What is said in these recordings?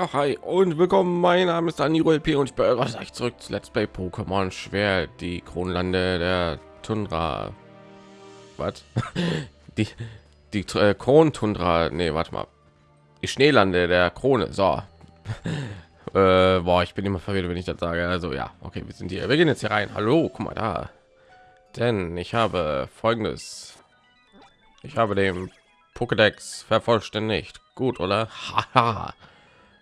Ja, hi und willkommen. Mein Name ist Daniro LP und ich begrüße euch zurück zu Let's Play Pokémon Schwert, die Kronlande der Tundra. Was? die die äh, Krontundra. Nee, warte mal. Die Schneelande der Krone. So. äh, boah, ich bin immer verwirrt, wenn ich das sage. Also ja, okay, wir sind hier. Wir gehen jetzt hier rein. Hallo, guck mal da. Denn ich habe folgendes. Ich habe den Pokédex vervollständigt. Gut, oder? Haha.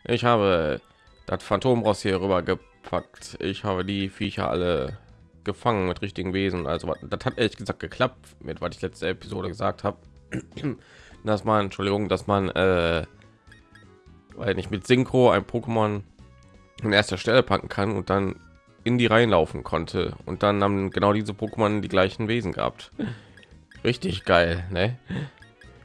Ich habe das Phantomross hier rüber gepackt. Ich habe die Viecher alle gefangen mit richtigen Wesen. Also das hat ehrlich gesagt geklappt mit was ich letzte Episode gesagt habe, dass man Entschuldigung, dass man äh, weil nicht mit Synchro ein Pokémon an erster Stelle packen kann und dann in die Reihen laufen konnte und dann haben genau diese Pokémon die gleichen Wesen gehabt. Richtig geil, ne?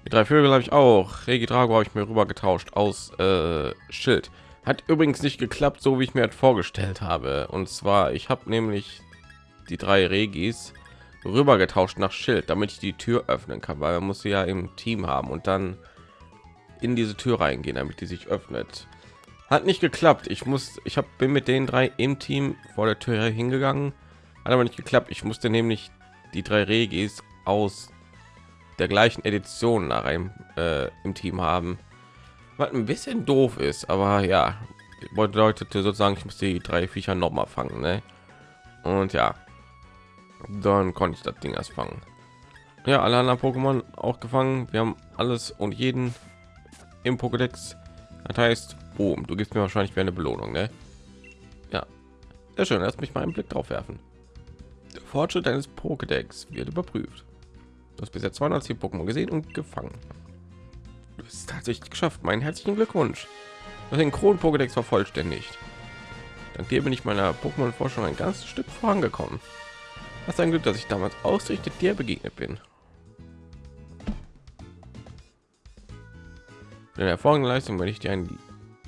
Die drei Vögel habe ich auch. Regi Drago habe ich mir rüber getauscht aus äh, Schild. Hat übrigens nicht geklappt, so wie ich mir vorgestellt habe. Und zwar, ich habe nämlich die drei Regis rüber getauscht nach Schild, damit ich die Tür öffnen kann, weil man muss sie ja im Team haben und dann in diese Tür reingehen, damit die sich öffnet. Hat nicht geklappt. Ich muss, ich habe bin mit den drei im Team vor der Tür hingegangen, hat aber nicht geklappt. Ich musste nämlich die drei Regis aus der gleichen Edition nach einem äh, im Team haben, was ein bisschen doof ist, aber ja, bedeutete sozusagen, ich muss die drei Viecher noch mal fangen, ne? Und ja, dann konnte ich das Ding erst fangen. Ja, alle anderen Pokémon auch gefangen. Wir haben alles und jeden im Pokédex. Das heißt, boom, du gibst mir wahrscheinlich eine Belohnung, ne? Ja, sehr schön. Lass mich mal einen Blick drauf werfen. Der Fortschritt deines Pokédex wird überprüft. Du hast bisher 210 Pokémon gesehen und gefangen. Du hast tatsächlich geschafft. Meinen herzlichen Glückwunsch. Du hast den Kron Pokédex vervollständigt. Dank dir bin ich meiner Pokémon-Forschung ein ganzes Stück vorangekommen. Was ein Glück, dass ich damals ausrichtet dir begegnet bin. Für eine hervorragende Leistung werde ich dir ein,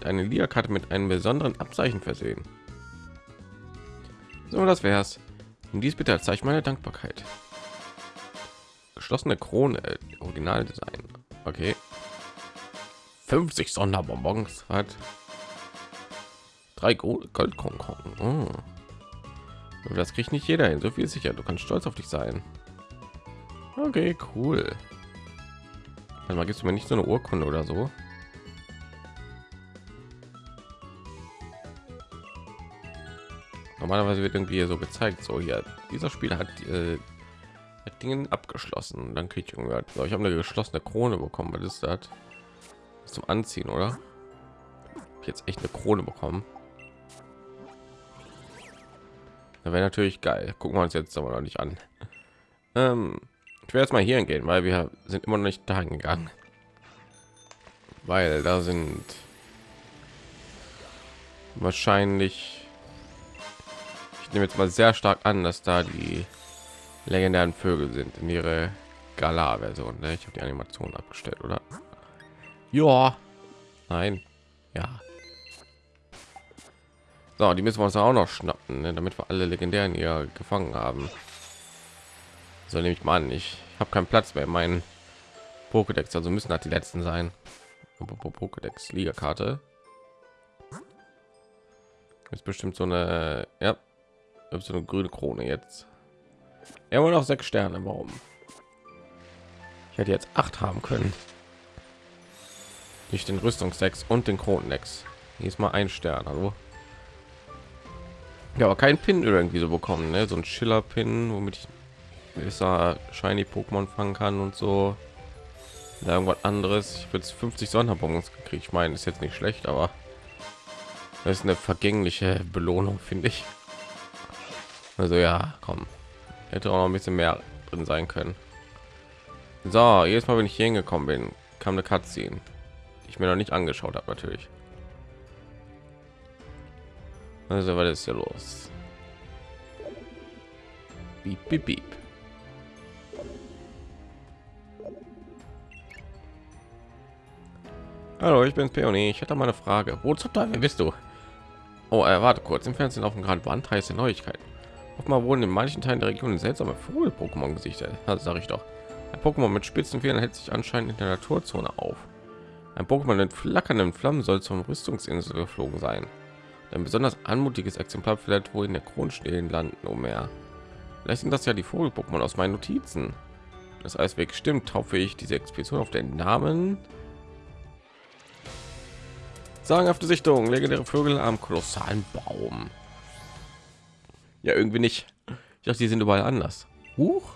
eine Liga-Karte mit einem besonderen Abzeichen versehen. So, das wär's. Und dies bitte als Zeichen meiner Dankbarkeit geschlossene Krone, äh, Originaldesign. Okay. 50 Sonderbonbons hat drei Goldkonkorn. Oh. Das kriegt nicht jeder hin. So viel sicher. Du kannst stolz auf dich sein. Okay, cool. Also mal gibst du mir nicht so eine Urkunde oder so. Normalerweise wird irgendwie so gezeigt, so hier dieser Spieler hat äh, Dingen abgeschlossen. Dann kriege ich irgendwie, ich habe eine geschlossene Krone bekommen. Was ist das? Zum Anziehen, oder? Jetzt echt eine Krone bekommen. Da wäre natürlich geil. Gucken wir uns jetzt aber noch nicht an. Ähm, ich werde jetzt mal hier gehen, weil wir sind immer noch nicht dahin gegangen. Weil da sind wahrscheinlich ich nehme jetzt mal sehr stark an, dass da die legendären Vögel sind in ihre Gala-Version. Ne? Ich habe die Animation abgestellt, oder? Ja, nein, ja. So, die müssen wir uns auch noch schnappen, ne? damit wir alle legendären hier gefangen haben. So nehme ich mal an. Ich habe keinen Platz mehr in meinen Pokédex, also müssen halt die letzten sein. Pokédex Liga-Karte. Ist bestimmt so eine, ja, so eine grüne Krone jetzt. Er wollte auch sechs Sterne. Warum? Ich hätte jetzt acht haben können. Nicht den Rüstungsex und den Kronenlex. Diesmal ein Stern. Hallo. Ja, aber kein Pin irgendwie so bekommen, ne? So ein Schiller-Pin, womit ich besser shiny Pokémon fangen kann und so. Ja, irgendwas anderes. Ich würde 50 Sonderbonbons gekriegt. Ich meine, ist jetzt nicht schlecht, aber das ist eine vergängliche Belohnung, finde ich. Also ja, komm hätte auch noch ein bisschen mehr drin sein können so jetzt mal wenn ich hier hingekommen bin kam eine Cutscene die ich mir noch nicht angeschaut habe natürlich also was ist hier los beep, beep, beep. Hallo, ich bin Peony. Ich hätte mal eine Frage. Wo zum Teufel bist du? Oh, äh, warte kurz. Im Fernsehen auf dem gerade Band heiße Neuigkeiten. Offenbar wurden in manchen Teilen der Region seltsame Vogel-Pokémon gesichtet. Das sage ich doch. Ein Pokémon mit spitzen Federn hält sich anscheinend in der Naturzone auf. Ein Pokémon mit flackernden Flammen soll zum Rüstungsinsel geflogen sein. Ein besonders anmutiges Exemplar vielleicht wohl in der Kronstehen landen, mehr. Vielleicht sind das ja die Vogel-Pokémon aus meinen Notizen. Das Eisweg stimmt, taufe ich diese Expedition auf den Namen. Sagenhafte Sichtung, legendäre Vögel am kolossalen Baum. Ja, irgendwie nicht. Ich dachte, die sind überall anders. Huch,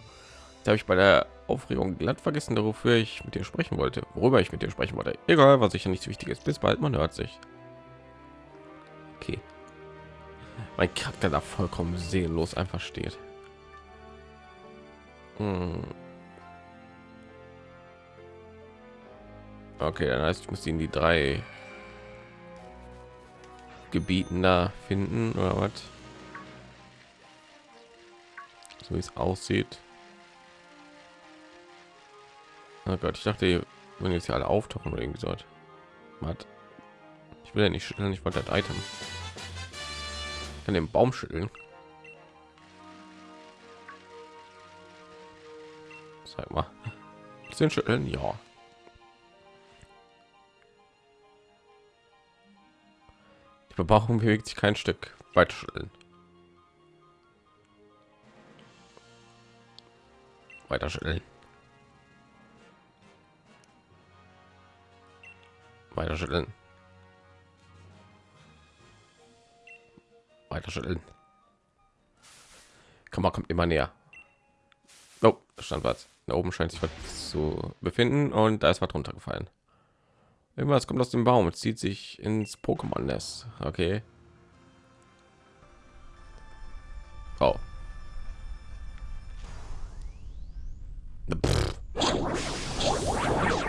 da habe ich bei der Aufregung glatt vergessen, wofür ich mit dir sprechen wollte, worüber ich mit dir sprechen wollte. Egal, was sicher nichts Wichtiges. Bis bald, man hört sich. Okay. Mein Charakter da vollkommen seelenlos einfach steht. Hm. Okay, dann heißt, ich muss ihn die drei Gebieten da finden oder was? So wie es aussieht. Oh Gott, ich dachte, wenn jetzt hier alle auftauchen oder irgendwie so. Was? Ich will ja nicht schütteln, ich wollte das Item. Ich kann den Baum schütteln. Sag mal. Bisschen schütteln, ja. Die Bebauung bewegt sich kein Stück weit schütteln. Weiter schütteln. Weiter schütteln. Weiter schütteln. Mal, kommt immer näher. Oh, stand was. Da oben scheint sich was zu befinden und da ist was runtergefallen. Irgendwas kommt aus dem Baum und zieht sich ins Pokémon-Nest. Okay. Oh.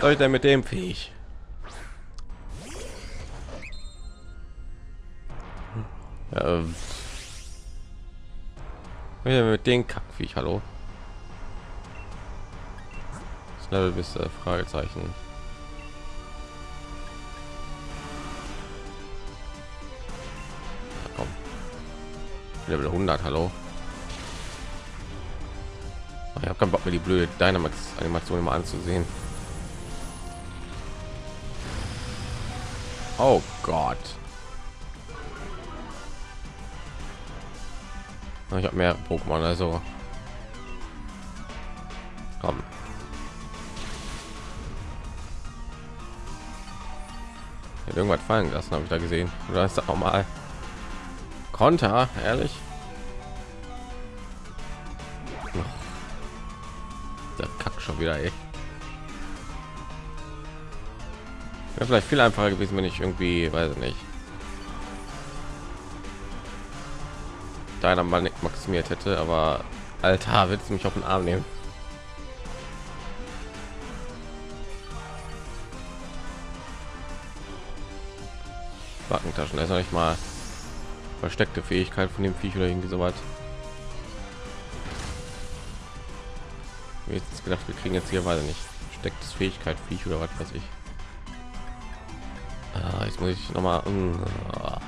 Soll ich denn mit dem fähig? Ähm. mit den Kackviech, hallo? Das Level bis äh, Fragezeichen. Level 100, hallo? Ich habe keinen Bock mir die blöde Dynamax Animation mal anzusehen. Oh Gott. Ich habe mehr Pokémon, also komm. Irgendwas fallen lassen, habe ich da gesehen. Oder ist das auch mal Konter, ehrlich? Wieder, ey. Wäre vielleicht viel einfacher gewesen, wenn ich irgendwie, weiß ich nicht, deiner mal nicht maximiert hätte, aber Alter, willst du mich auf den Arm nehmen? Backentaschen, ist noch nicht mal versteckte Fähigkeit von dem Viech oder irgendwie so weit. Jetzt gedacht, wir kriegen jetzt hier weiter nicht stecktes Fähigkeit Viech oder was weiß ich. Ah, jetzt muss ich noch mal. Uh,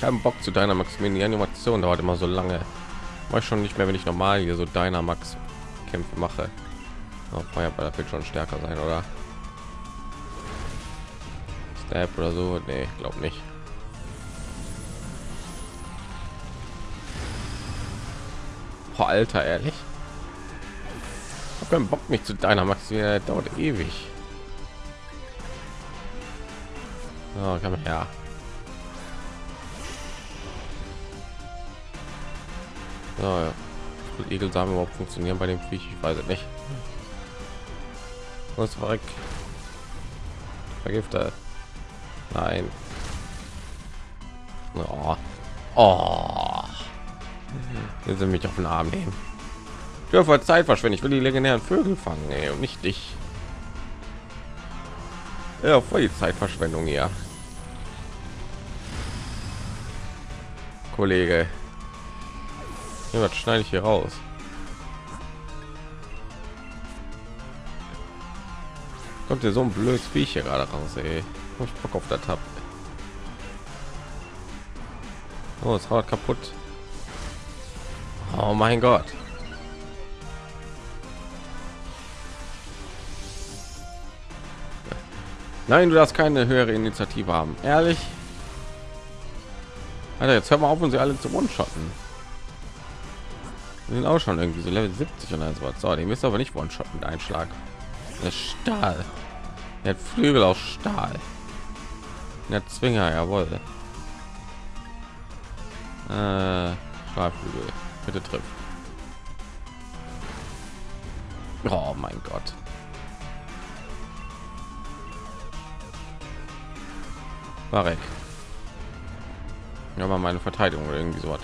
keinen Bock zu deiner Max die Animation dauert immer so lange. War schon nicht mehr, wenn ich normal hier so deiner Max Kämpfe mache. Oh, Feuerball wird schon stärker sein, oder? Snap oder so? Nee, glaube nicht. Oh, Alter, ehrlich. Ich habe keinen Bock mich zu deiner Max, dauert ewig. Oh, komm her. Ja, ja. Egelsamen überhaupt funktionieren bei dem Viech? Ich weiß es nicht. Was war Vergiftet. Nein. Oh. Oh. Jetzt sind mich auf den Arm nehmen. Ich dürfe Zeit verschwenden. Ich will die legendären Vögel fangen, ey, und nicht dich. Ja, voll die Zeitverschwendung hier. Kollege. Ja, was schneide ich hier raus? Kommt ja so ein blödes Viech hier gerade raus, ey. Ich Bock auf der Tab. Oh, es haut kaputt. Oh mein Gott. Nein, du darfst keine höhere Initiative haben. Ehrlich? Alter, jetzt hör mal auf, und sie alle zu one-shotten. sind auch schon irgendwie so Level 70 und so was. So, den müsst aber nicht one-shotten mit Einschlag. Der Stahl. Der hat Flügel aus Stahl. Der Zwinger, jawohl. Äh, Stahlflügel. Bitte trifft. Oh mein Gott. War weg. Ja, mal meine Verteidigung oder irgendwie so was.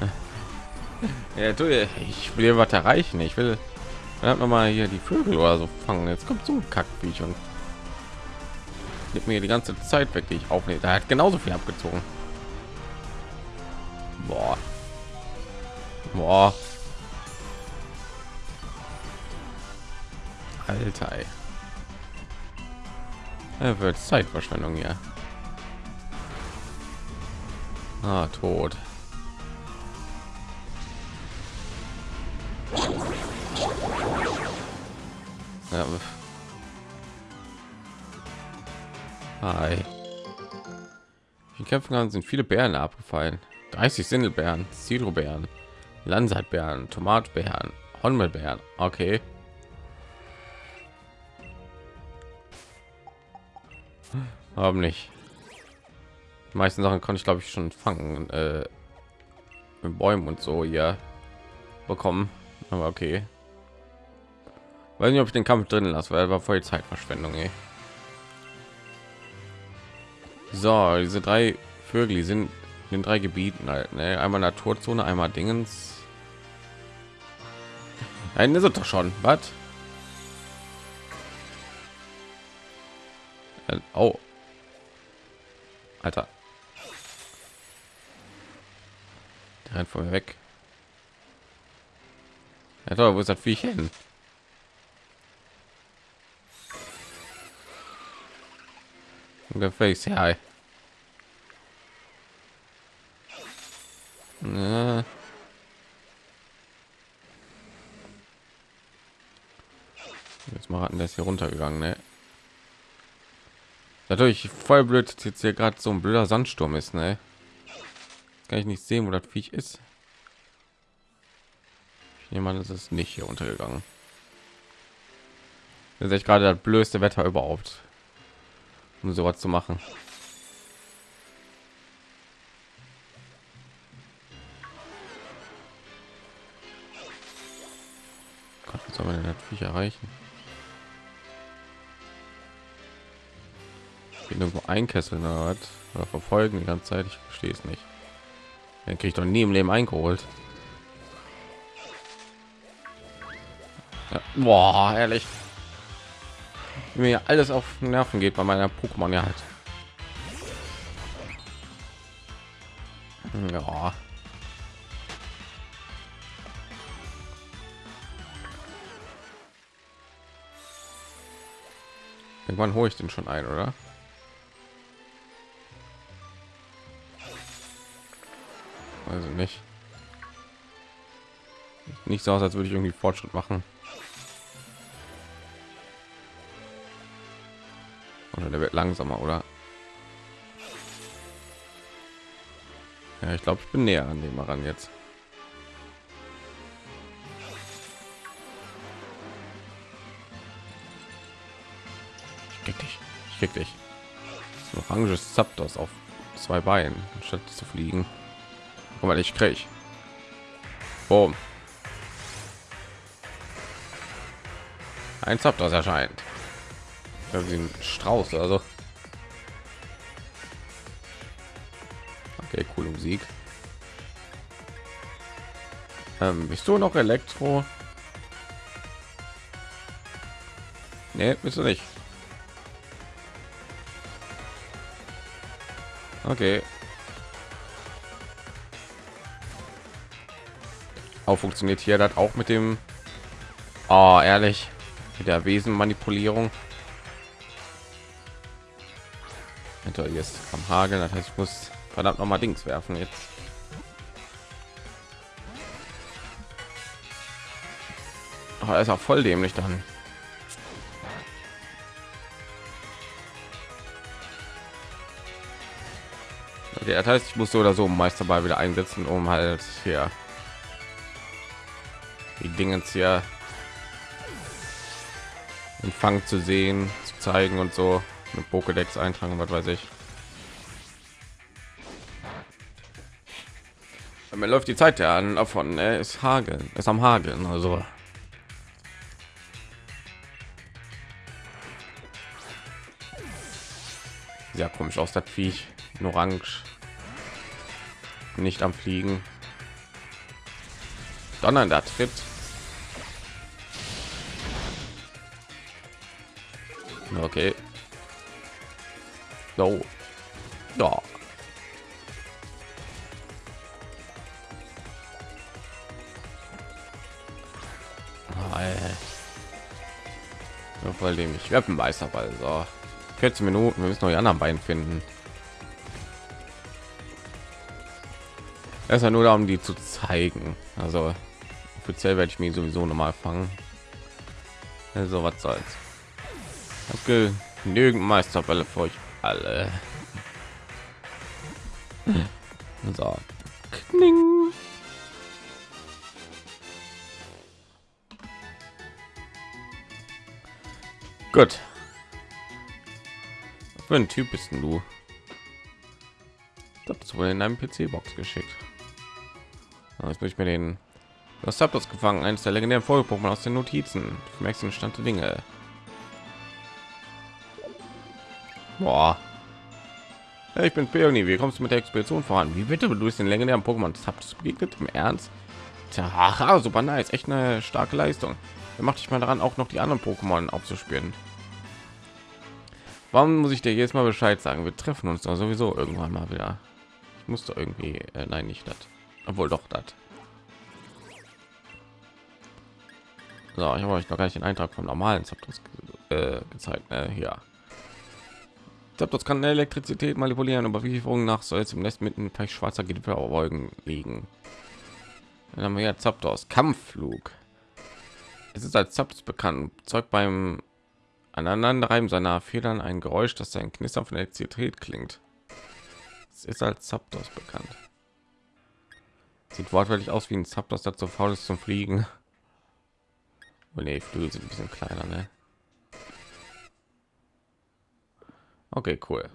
Ja, du, ich will was erreichen. Ich will noch mal hier die Vögel oder so fangen. Jetzt kommt so ein Kackviech und nimmt mir die ganze Zeit weg, die ich aufnehme. Da hat genauso viel abgezogen. Boah. Boah. Alter. Er wird Zeitverschwendung hier. Ah, tot. Ja. Hi. In Kämpfen sind viele Bären abgefallen. 30 Sindelbeeren, Zidrobären, Landsatbären, Tomatbeeren, Honmelbeeren. Okay. Haben nicht. Die meisten Sachen konnte ich glaube ich schon fangen. Äh, mit Bäumen und so hier bekommen. Aber okay. Weiß nicht, ob ich den Kampf drin lasse, weil war voll Zeitverschwendung. Ey. So, diese drei Vögel die sind in drei Gebieten halt. Ne? Einmal Naturzone, einmal Dingens. Nein, ist es doch schon. Was? Oh. Alter. Der rennt von mir weg. Ja, toll, wo ist das Viech hin? Face, ja. Jetzt mal der ist hier runtergegangen, ne? Natürlich voll blöd, jetzt hier gerade so ein blöder Sandsturm ist, ne? kann ich nicht sehen, wo das Viech ist. Jemand ist es nicht hier untergegangen. Das ist gerade das blödste Wetter überhaupt um sowas zu machen. Gott, was soll man denn natürlich erreichen? irgendwo einkesseln oder, was? oder verfolgen die ganze Zeit. Ich verstehe es nicht. Dann kriege ich doch nie im Leben eingeholt. Ja. Boah, ehrlich mir alles auf Nerven geht bei meiner Pokémon ja halt. Ja. Irgendwann hole ich den schon ein, oder? Also nicht. Nicht so aus, als würde ich irgendwie Fortschritt machen. Oder der wird langsamer, oder? Ja, ich glaube, ich bin näher an dem ran jetzt. Ich krieg dich. Ich krieg dich. Oranges Zapdos auf zwei Beinen, statt zu fliegen. Guck mal, ich krieg. Boom. Ein Zapdos erscheint wie ein Strauß also okay coole musik. Ähm, bist du noch elektro? Nee, bist du nicht. Okay. Auch funktioniert hier das auch mit dem oh, ehrlich mit der wesenmanipulierung hinter jetzt am Hageln. Das heißt, ich muss verdammt noch mal Dings werfen jetzt. Oh, ist auch voll dämlich dann. Okay, das heißt, ich muss so oder so Meisterball wieder einsetzen, um halt hier die Dinge hier Empfang zu sehen, zu zeigen und so mit Pokédex eintragen, was weiß ich. Mir läuft die Zeit ja an davon. Er ist Hageln, ist am Hageln, also. Ja, komisch aus der Viech, orange, nicht am Fliegen. Donner da tritt. Okay. So. Ja. Ja, voll dem ich werde ein Meisterball. So. 14 Minuten, wir müssen noch die anderen beiden finden. Es ja nur darum, die zu zeigen. Also offiziell werde ich mir sowieso noch mal fangen. Also was soll's. Genügend Meisterbälle für euch alle. So. Kning. Gut. Für ein Typ bist du? Das wurde in einem PC-Box geschickt. Jetzt muss ich mir den das habt das gefangen, eines der legendären Folgepunkte aus den Notizen. Merkst den Stand Dinge. Boah. Ja, ich bin Peony. Wie kommst du mit der Expedition voran? Wie bitte du bist den legendären Pokémon? Das habt begegnet im Ernst? Tja, super nice, echt eine starke Leistung. Dann macht ich mal daran, auch noch die anderen Pokémon aufzuspüren. Warum muss ich dir jetzt mal Bescheid sagen? Wir treffen uns doch sowieso irgendwann mal wieder. Ich musste irgendwie, äh, nein, nicht das, obwohl doch das. So, ich habe euch noch gar nicht den Eintrag vom normalen Zapdos äh, gezeigt. Ne? Hier. Zapdos kann Elektrizität manipulieren, aber wie nach soll es im Nest mitten vielleicht schwarzer Gipfelwolken liegen. Dann haben wir ja Zapdos Kampfflug. Es ist als Zapdos bekannt, zeugt beim Aneinanderreiben seiner Federn ein Geräusch, das sein Knistern von Elektrizität klingt. Es ist als Zapdos bekannt. Sieht wortwörtlich aus wie ein Zapdos, das so faul ist zum Fliegen. Oh nee, Flügel sind ein bisschen kleiner, ne? Okay, cool.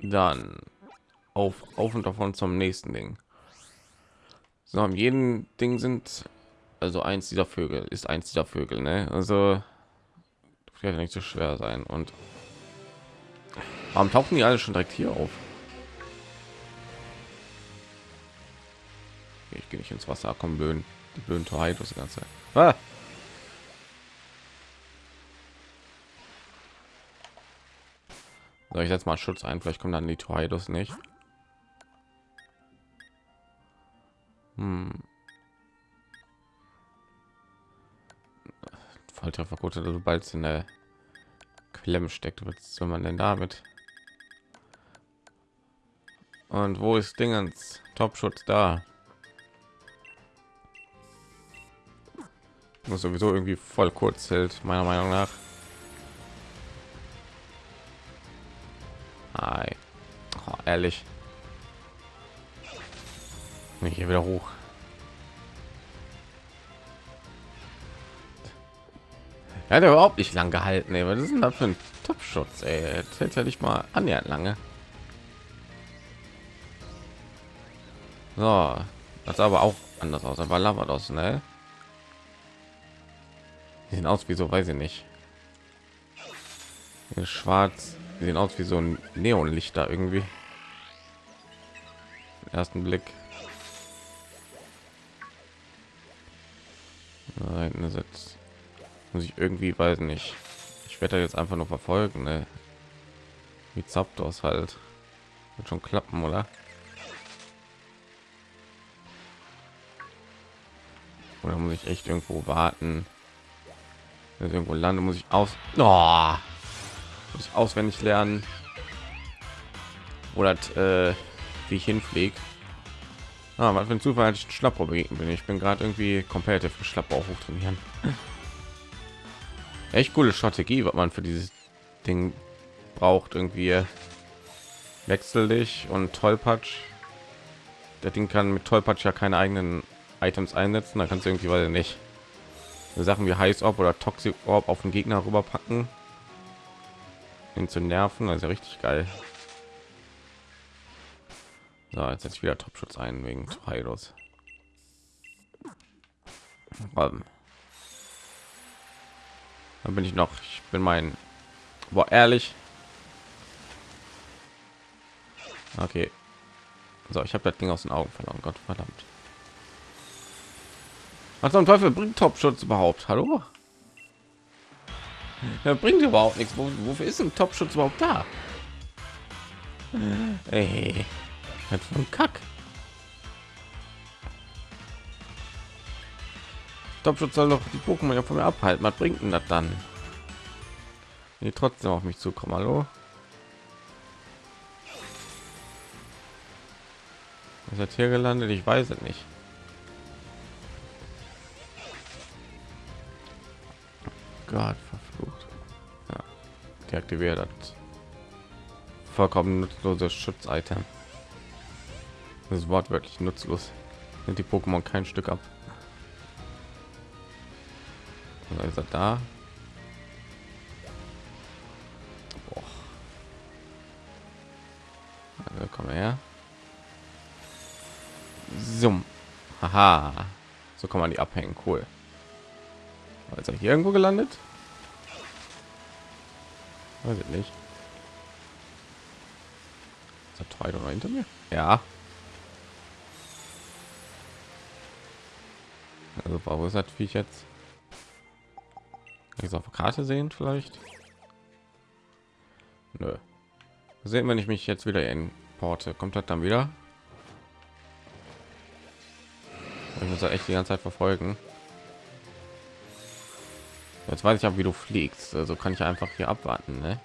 Dann auf, auf und davon zum nächsten Ding. So, am jeden Ding sind also eins dieser Vögel ist eins dieser Vögel, ne? Also wird nicht so schwer sein. Und warum tauchen die alle schon direkt hier auf? Ich gehe nicht ins Wasser, kommen blöden die blöden Torheidos die ganze. Ah! So, ich setze mal Schutz ein, vielleicht kommen dann die Torheidos nicht. Hm. Volltrefferquote, du bald in der Klemme steckt. Was soll man denn damit? Und wo ist Dingens? Top-Schutz da? muss sowieso irgendwie voll kurz hält meiner meinung nach Hi. Oh, ehrlich. Hier wieder hoch. Er hat überhaupt nicht lang gehalten ey. was ist denn da für ein topschutz hält ja nicht mal annähernd lange. So das aber auch anders aus. Aber lavados ne die sehen aus wie so weiß ich nicht. Schwarz die sehen aus wie so ein neonlichter irgendwie. Ersten blick. Nein, jetzt muss ich irgendwie weiß nicht. Ich werde jetzt einfach nur verfolgen ne? wie Zapdos halt. Wird schon klappen oder? Oder muss ich echt irgendwo warten? Wenn irgendwo lande muss ich aus oh, muss auswendig lernen oder äh, wie ich hinfliege Ah, was für ein Zufall ich Schlapper begegnet bin. Ich bin gerade irgendwie komplett für Schlapper hoch trainieren. Echt coole Strategie, was man für dieses Ding braucht. Irgendwie wechsel dich und tollpatsch. Der Ding kann mit tollpatsch ja keine eigenen Items einsetzen. Da kannst du irgendwie, weil nicht Sachen wie heiß Orb oder Toxic Orb auf den Gegner rüberpacken, ihn zu nerven. Also richtig geil. So, jetzt setze ich wieder Topschutz ein wegen Heilos. Um. Dann bin ich noch, ich bin mein, war ehrlich. Okay. So, ich habe das Ding aus den Augen verloren. Gott verdammt. Was zum Teufel bringt Topschutz überhaupt? Hallo? Er bringt überhaupt nichts. Wofür ist ein Topschutz überhaupt da? Ey, von Kack. Topschutz soll doch die Pokémon ja von mir abhalten. Was bringt denn das dann? Die trotzdem auf mich zukommen. Hallo? Ist er hier gelandet? Ich weiß es nicht. Gott. Ja, deaktiviert das vollkommen nutzloses Schutz-Item. Das Wort wirklich nutzlos. Sind die Pokémon kein Stück ab. Oder ist er da? Also, komm her. Summ. Haha. So kann man die abhängen. Cool. Also hier irgendwo gelandet? Weiß ich nicht. Ist oder hinter mir? Ja. Also wo ist das Viech jetzt? Ich auf Karte sehen vielleicht? Nö. Sehen, wenn ich mich jetzt wieder in Porte, kommt das dann wieder? Ich muss echt die ganze Zeit verfolgen. Jetzt weiß ich auch, wie du fliegst. Also kann ich einfach hier abwarten. Ne?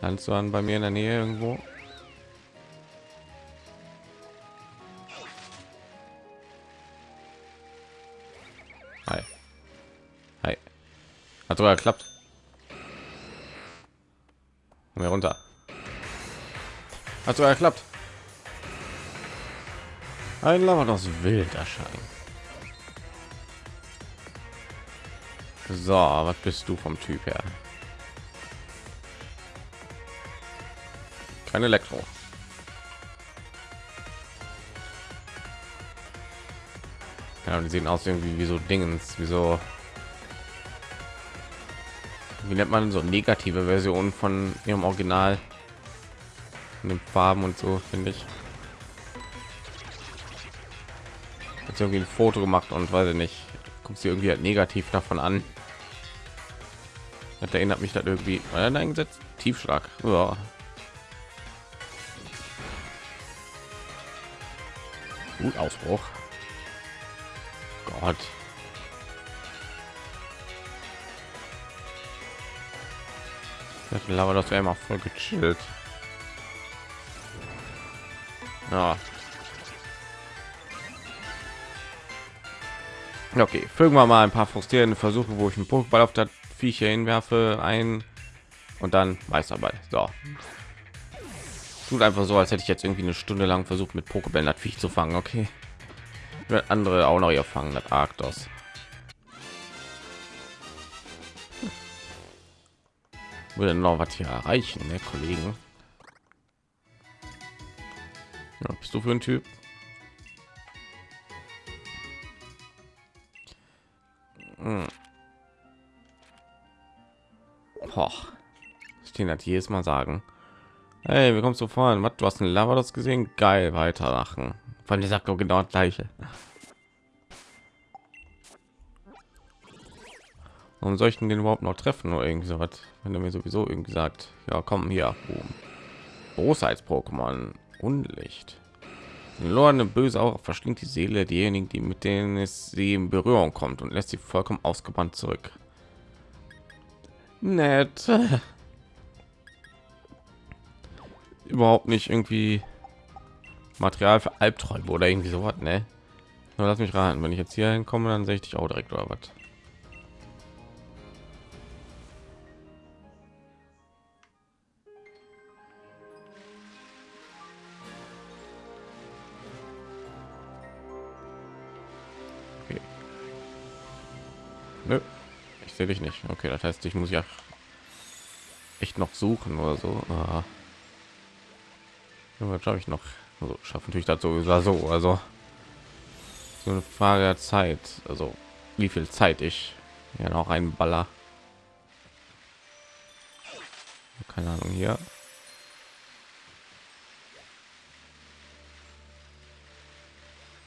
Kannst du an bei mir in der Nähe irgendwo? Hi. Hi. Hat sogar geklappt. Mir runter. Hat sogar geklappt. Ein Lavados wild erscheint. So, was bist du vom Typ her? Kein Elektro. Ja, die sehen aus irgendwie wie so Dingens, wie so wie nennt man so negative Version von ihrem Original in den Farben und so finde ich. Jetzt irgendwie ein Foto gemacht und weiß ich nicht, guckt sie irgendwie halt negativ davon an. Das erinnert mich dann irgendwie an eingesetzt. Tiefschlag. Ja. Gut Ausbruch. Gott. Aber das wäre immer voll gechillt. Ja. Okay, fügen wir mal ein paar frustrierende Versuche, wo ich einen Pokéball auf das Viecher hinwerfe, ein und dann Meisterball. So. Tut einfach so, als hätte ich jetzt irgendwie eine Stunde lang versucht, mit Pokébällen das Viech zu fangen. Okay. Andere auch noch hier fangen, das Arktos. Würde noch was hier erreichen, ne, Kollegen? Ja, bist du für ein Typ? Hm. Stehen hat jedes Mal sagen. Hey, wie kommst du voran? Was, du hast ein Lavados gesehen? Geil, weitermachen. Von der sagt genau das gleiche. Ich denn den überhaupt noch treffen oder irgendwie so was? Wenn er mir sowieso irgendwie sagt, ja, komm hier. Großheits-Pokémon, Unlicht. Lorne böse auch verschlingt die Seele derjenigen, die mit denen es sie in Berührung kommt und lässt sie vollkommen ausgebrannt zurück. Nett. überhaupt nicht irgendwie Material für Albträume oder irgendwie so was, ne? Nur lass mich raten, wenn ich jetzt hier hinkomme, dann sehe ich dich auch direkt oder was. Nö, sehe dich nicht. Okay, das heißt, ich muss ja echt noch suchen oder so. Ah. Ja, schaffe ich noch? Also schaffen natürlich dazu so, also so eine Frage der Zeit. Also wie viel Zeit ich ja noch ein Baller. Keine Ahnung hier.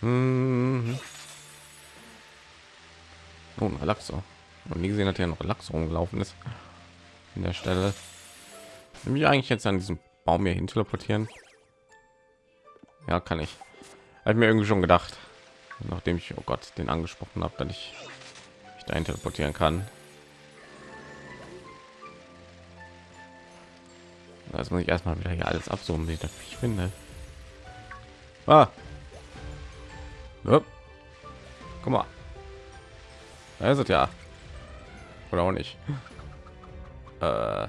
Mhm. Oh, ein. Und nie gesehen, hat ja noch Lachs rumgelaufen ist. In der Stelle. Nämlich eigentlich jetzt an diesem Baum hier hin teleportieren. Ja, kann ich. Habe mir irgendwie schon gedacht, nachdem ich oh Gott den angesprochen habe, dass ich mich dahin teleportieren kann. Das muss ich erstmal wieder hier alles absummen, wie ich finde. Ah. Guck mal. Es ja. Oder auch nicht. Äh.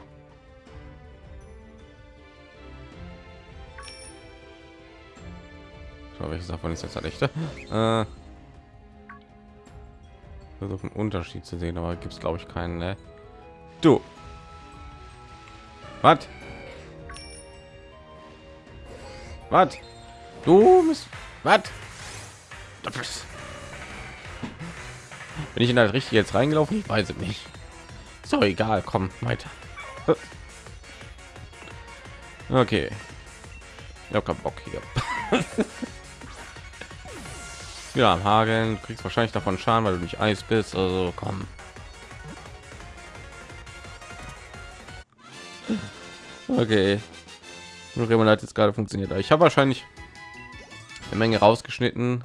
So, welches davon ist jetzt der echte? Äh, versuchen Unterschied zu sehen, aber gibt es glaube ich keinen. Ne? Du, was? Was? Du bist was? Bin ich in das richtig jetzt reingelaufen? Ich weiß es nicht. So egal, komm weiter. Okay. Habe keinen Bock hier. wieder am Hageln. Du kriegst wahrscheinlich davon Schaden, weil du nicht Eis bist. Also komm. Okay. Nur hat jetzt gerade funktioniert. Ich habe wahrscheinlich eine Menge rausgeschnitten,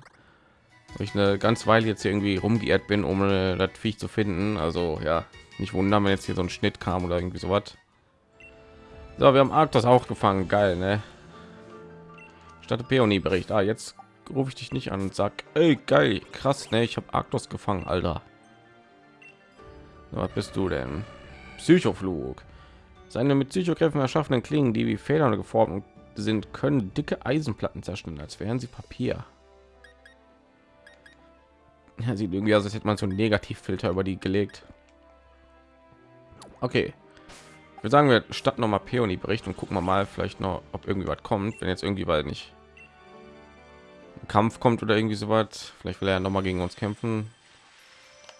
ich eine ganz Weile jetzt irgendwie rumgeirrt bin, um das Viech zu finden. Also ja, nicht wundern, wenn jetzt hier so ein Schnitt kam oder irgendwie so was. So, wir haben Arktos auch gefangen. Geil, ne? Statt Peony Bericht. Ah, jetzt rufe ich dich nicht an und sag, ey, geil, krass, ne, ich habe Arktos gefangen, Alter. Was bist du denn? Psychoflug. Seine mit Psychokräften erschaffenen Klingen, die wie Federn geformt sind, können dicke Eisenplatten zerstören, als wären sie Papier. Ja, sieht irgendwie aus, als hätte man so einen Negativfilter über die gelegt. Okay. Wir sagen wir statt noch mal Peony Bericht und gucken wir mal vielleicht noch, ob irgendwie was kommt, wenn jetzt irgendwie weil nicht Kampf kommt oder irgendwie so was. Vielleicht will er noch mal gegen uns kämpfen.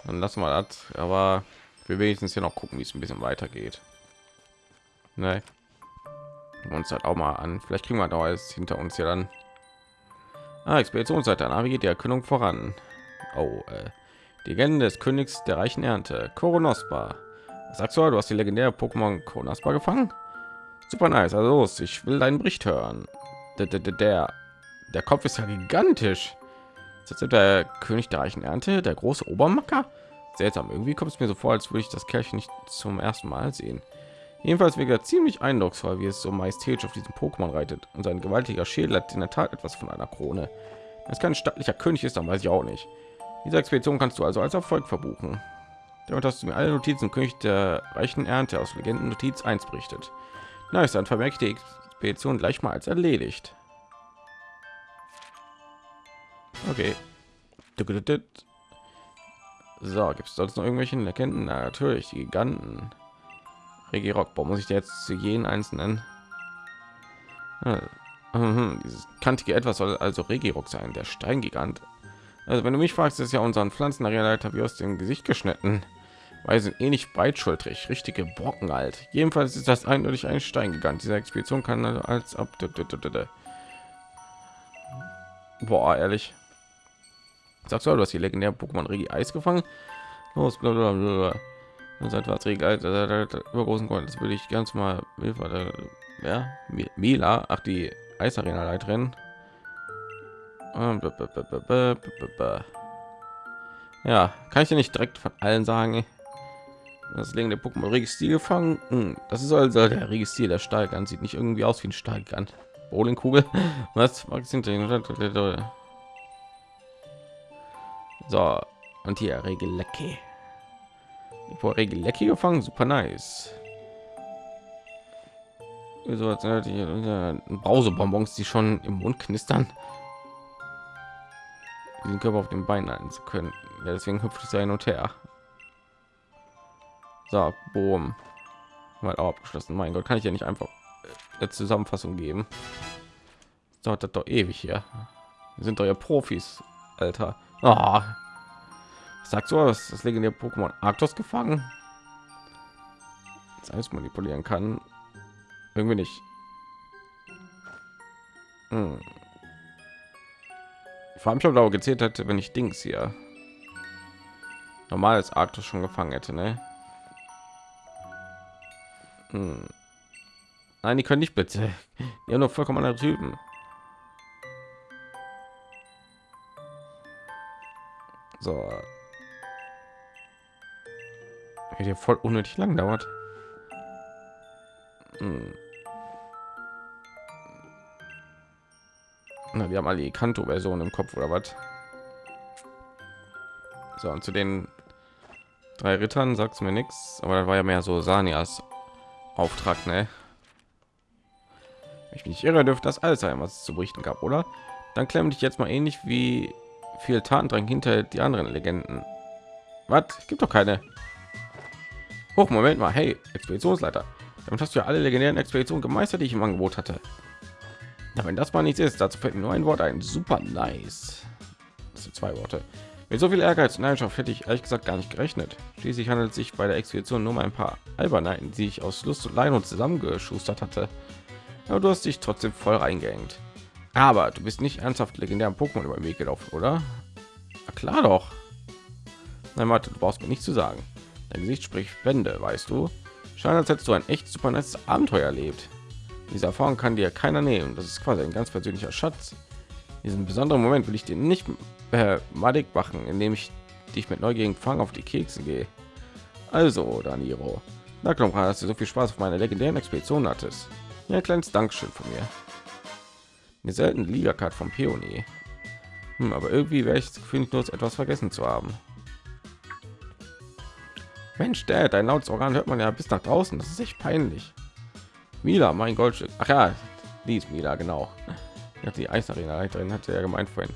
Dann lassen wir das. Aber wir wenigstens hier noch gucken, wie es ein bisschen weitergeht. Ne? Uns halt auch mal an. Vielleicht kriegen wir da alles hinter uns ja dann. Ah, Expeditionsseite. Wie geht die Erkundung voran? Oh, äh, die Legende des Königs der reichen Ernte. Koronospa. Was sagst du? Du hast die legendäre Pokémon Koronospa gefangen? Super nice. Also los, ich will deinen Bericht hören. Der, der, der der Kopf ist ja gigantisch. Das ist der König der reichen Ernte, der große Obermacker. Seltsam, irgendwie kommt es mir so vor, als würde ich das Kerlchen nicht zum ersten Mal sehen. Jedenfalls wäre ziemlich eindrucksvoll, wie es so majestätisch auf diesem Pokémon reitet. Und sein gewaltiger Schädel hat in der Tat etwas von einer Krone. Es kein stattlicher König ist, dann weiß ich auch nicht. Diese Expedition kannst du also als Erfolg verbuchen. Damit hast du mir alle Notizen König der reichen Ernte aus Legenden Notiz 1 berichtet. Ist dann vermerkt die Expedition gleich mal als erledigt. Okay. So, gibt es sonst noch irgendwelche Legenden? Na, natürlich, die Giganten. Regirock, muss ich jetzt zu jeden einzelnen? Mhm, dieses kantige etwas soll also Regirock sein, der Steingigant. Also wenn du mich fragst, ist ja unseren Pflanzenleiter wie aus dem Gesicht geschnitten, weil sie sind eh nicht breitschultrig, richtige Brocken alt. Jedenfalls ist das eindeutig ein Steingigant. Diese Expedition kann als ab. Boah, ehrlich. Sagst du, du hast die legendäre Pokémon Regi Eis gefangen? Los, bla bla bla. Seit was Regi über großen Grund. Das würde ich ganz mal. Ja, Mila, ach die Eisarena Leiterin. Ja, kann ich dir nicht direkt von allen sagen. Das Legen der Pokémon Registil gefangen. Hm, das ist also der Registil, der Stahlgant sieht nicht irgendwie aus wie ein Stahlgant. Bowlingkugel. Was? So, und hier Regelecki. Vor Regelecki gefangen, super nice. So, Brausebonbons, die schon im Mund knistern. Den Körper auf den Beinen halten zu können. Ja, deswegen hüpft es ja hin und her. So, boom. Mal abgeschlossen. Mein Gott, kann ich ja nicht einfach eine Zusammenfassung geben. dauert das doch ewig hier. Wir sind doch ja Profis, Alter. Oh. Sagst du, dass das legendäre Pokémon Arctos gefangen? Das alles manipulieren kann. Irgendwie nicht. Hm. Vor allem schon gezählt hätte, wenn ich Dings hier normales Arctos schon gefangen hätte, ne? Hm. Nein, die können nicht bitte. Ja, nur vollkommen andere Typen. So. Hier voll unnötig lang dauert. Hm. Na, die haben alle die Kanto-Version im Kopf oder was? So, und zu den drei Rittern sagt mir nichts, aber da war ja mehr so Sanias Auftrag, ne? Ich mich irre, dürfte das alles sein, was es zu berichten gab, oder? Dann klemm dich jetzt mal ähnlich wie viel Tatendrang hinter die anderen Legenden. Was? Gibt doch keine. Hoch, Moment mal. Hey, Expeditionsleiter. Damit hast du ja alle legendären Expeditionen gemeistert, die ich im Angebot hatte. Wenn das mal nichts ist, dazu fällt mir nur ein Wort ein. Super nice. Das sind zwei Worte. Mit so viel Ehrgeiz und Leidenschaft hätte ich ehrlich gesagt gar nicht gerechnet. Schließlich handelt es sich bei der Expedition nur um ein paar Albernheiten, die ich aus Lust und Leid und zusammengeschustert hatte. Aber du hast dich trotzdem voll reingehängt. Aber du bist nicht ernsthaft legendären Pokémon über den Weg gelaufen, oder? Na klar doch. Nein, warte, du brauchst mir nicht zu sagen. Dein Gesicht spricht Wände, weißt du. Scheint, als hättest du ein echt super nettes Abenteuer erlebt. Diese Erfahrung kann dir keiner nehmen. Das ist quasi ein ganz persönlicher Schatz. Diesen besonderen Moment will ich dir nicht äh, madig machen, indem ich dich mit neugierigen Fang auf die Kekse gehe. Also, Daniro, na klar, dass du so viel Spaß auf meiner legendären Expedition hattest. Ja, ein kleines Dankeschön von mir. Eine seltene Liga-Card vom Peony. Hm, aber irgendwie wäre ich das Gefühl, nicht nur etwas vergessen zu haben. Mensch, der, dein lautes Organ hört man ja bis nach draußen. Das ist echt peinlich. Mila, mein Goldstück. Ach ja, die ist Mila, genau. Ja, die Eisarena drin hatte ja gemeint vorhin.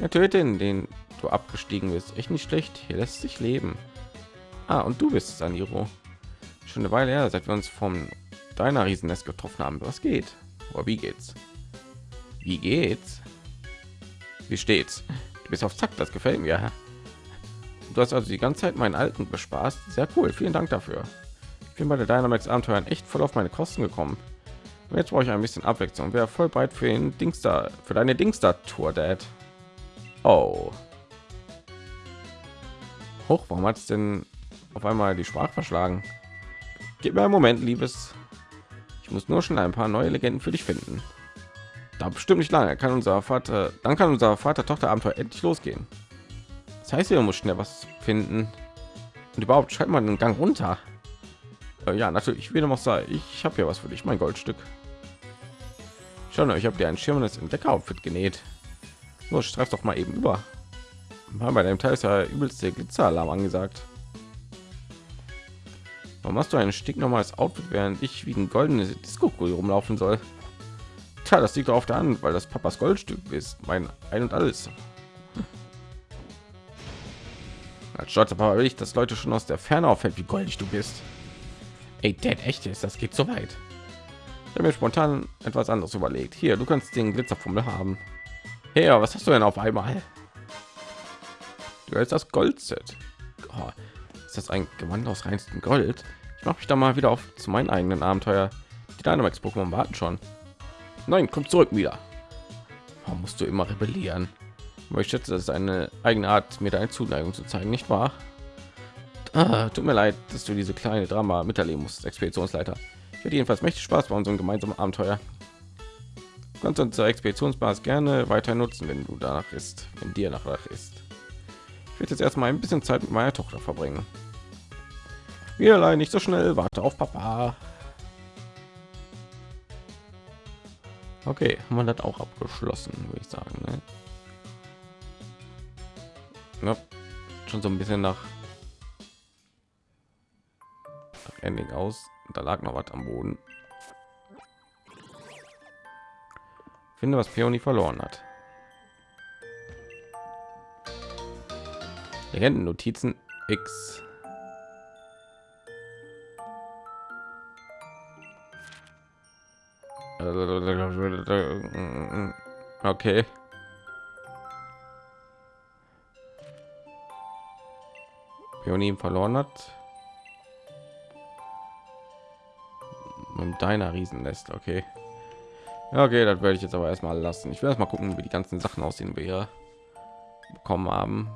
Ja, töte ihn, den du abgestiegen bist. Echt nicht schlecht. Hier lässt sich leben. Ah, und du bist Saniro. Schon eine Weile her, seit wir uns vom deiner Riesennest getroffen haben. Was geht? Aber wie geht's? Wie geht's? Wie steht's? Du bist auf Zack, das gefällt mir. Du hast also die ganze Zeit meinen alten bespaßt. Sehr cool, vielen Dank dafür. Bin bei der Dynamax Abenteuern echt voll auf meine Kosten gekommen. Und jetzt brauche ich ein bisschen Abwechslung. Wäre voll breit für den Dings da, für deine Dings da Tour, Dad. Oh. Hoch, warum hat es denn auf einmal die Sprache verschlagen? Gib mir einen Moment, liebes. Ich muss nur schon ein paar neue Legenden für dich finden. Da bestimmt nicht lange. Kann unser Vater, dann kann unser Vater-Tochter-Abenteuer endlich losgehen. Das heißt, wir muss schnell was finden. Und überhaupt schreibt man den Gang runter. Äh, ja, natürlich. Wie noch sei, ich habe ja was für dich, mein Goldstück. Schon, ich habe dir ein schirmendes Entdecker-Outfit genäht. Nur streif doch mal eben über. Bei dem Teil ist ja übelste Glitzeralarm angesagt. Warum hast du ein Stick normales Outfit, während ich wie ein goldenes disco rumlaufen soll? Tja, das liegt auf der Hand, weil das Papas Goldstück ist. Mein Ein und Alles. Als stolzer Papa will ich, dass Leute schon aus der Ferne auffällt, wie goldig du bist. Ey, Dad, echt ist, das geht so weit. Ich habe mir spontan etwas anderes überlegt. Hier, du kannst den Glitzerfummel haben. Hey, was hast du denn auf einmal? Du hast das Goldset. Oh, ist das ein Gewand aus reinstem Gold? Ich mache mich da mal wieder auf zu meinen eigenen Abenteuer. Die Dynamax Pokémon warten schon. Nein, komm zurück wieder. Warum musst du immer rebellieren? Ich schätze, das ist eine eigene Art, mir deine Zuneigung zu zeigen, nicht wahr? Ah, tut mir leid, dass du diese kleine Drama miterleben musst, Expeditionsleiter. Ich hätte jedenfalls mächtig Spaß bei unserem gemeinsamen Abenteuer. Du kannst unser Expeditionsbasis gerne weiter nutzen, wenn du danach ist, wenn dir nach ist. Ich werde jetzt erstmal ein bisschen Zeit mit meiner Tochter verbringen. Spielelein nicht so schnell, warte auf Papa. Okay, wir das auch abgeschlossen, würde ich sagen. Ne? Ja, schon so ein bisschen nach Ending aus. Da lag noch was am Boden. Finde, was Peony verloren hat. Legenden Notizen X. Okay. Peony verloren hat. Mit deiner Riesennest, okay. Ja, okay, das werde ich jetzt aber erstmal lassen. Ich will erst mal gucken, wie die ganzen Sachen aussehen, wir bekommen haben.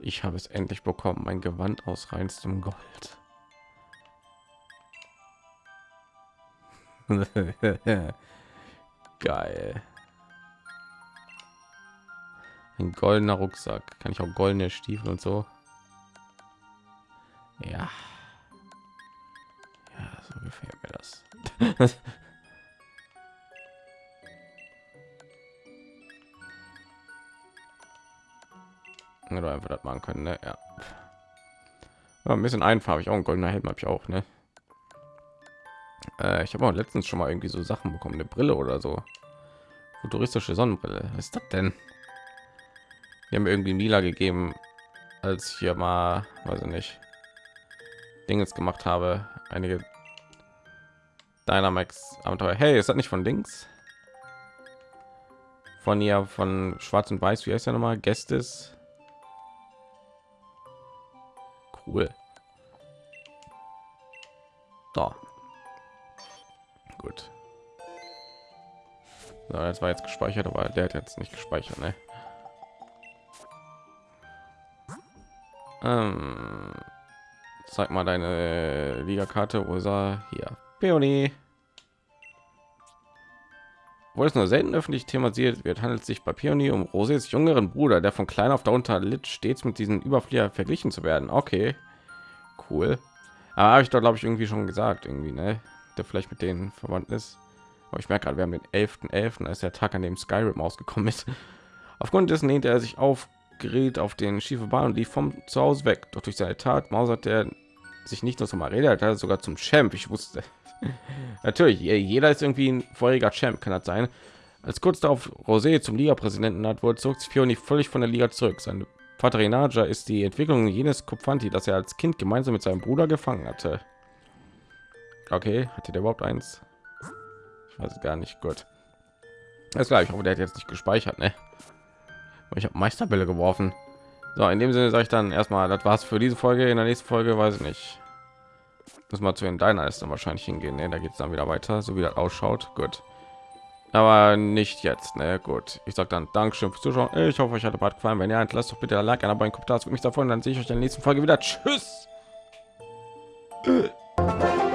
Ich habe es endlich bekommen, mein Gewand aus reinstem Gold. Geil. Ein goldener Rucksack. Kann ich auch goldene Stiefel und so. Ja. Ja, so gefällt mir das. Oder einfach das machen können, ne? Ja. ja ein bisschen einfarbig, auch ein goldener Helm habe ich auch, ne? Äh, ich habe auch letztens schon mal irgendwie so Sachen bekommen, eine Brille oder so. Futuristische Sonnenbrille. Was ist das denn? Die haben irgendwie Mila gegeben, als ich hier mal, weiß ich nicht, Dinges gemacht habe. Einige Dynamax Abenteuer. Hey, ist das nicht von Dings? Von ihr, von Schwarz und Weiß, wie heißt ja noch mal? Gästes. Cool. Da. Gut. So, das war jetzt gespeichert, aber der hat jetzt nicht gespeichert, ne? Ähm, zeig mal deine Liga-Karte, Ursa hier. Peony. Wo es nur selten öffentlich thematisiert wird, handelt es sich bei Peony um Roses jüngeren Bruder, der von klein auf darunter litt, stets mit diesen Überflieger verglichen zu werden. Okay, cool. Aber habe ich doch, glaube ich, irgendwie schon gesagt, irgendwie, ne? Der vielleicht mit denen verwandt ist. Aber ich merke gerade, wir haben den 11.11., .11., als der Tag, an dem Skyrim ausgekommen ist. Aufgrund dessen lehnte er sich auf geriet auf den schiefe Bahn und lief vom zu Hause weg. Doch durch seine Tat mausert er sich nicht nur zum Arena, er sogar zum Champ. Ich wusste natürlich, jeder ist irgendwie ein vorheriger Champ, kann das sein. Als kurz darauf Rosé zum Liga-Präsidenten hat, wurde zurück Fioni völlig von der Liga zurück. Sein Vater Renaja ist die Entwicklung jenes Kupfanti, das er als Kind gemeinsam mit seinem Bruder gefangen hatte. Okay, hatte der überhaupt eins? Ich weiß gar nicht. Gut. Das gleich, ich hoffe, der hat jetzt nicht gespeichert, ne? Ich habe Meisterbälle geworfen. So, in dem Sinne sage ich dann erstmal, das war's für diese Folge. In der nächsten Folge weiß ich nicht. Muss mal zu den deiner ist dann wahrscheinlich hingehen. Ne? Da geht es dann wieder weiter, so wie das ausschaut. Gut. Aber nicht jetzt, ne? Gut. Ich sage dann Dankeschön fürs Zuschauen. Ich hoffe, euch hat Part gefallen. Wenn ja, lasst doch bitte ein Like, ein Abo, ein Kommentar. mich davon. Dann sehe ich euch in der nächsten Folge wieder. Tschüss.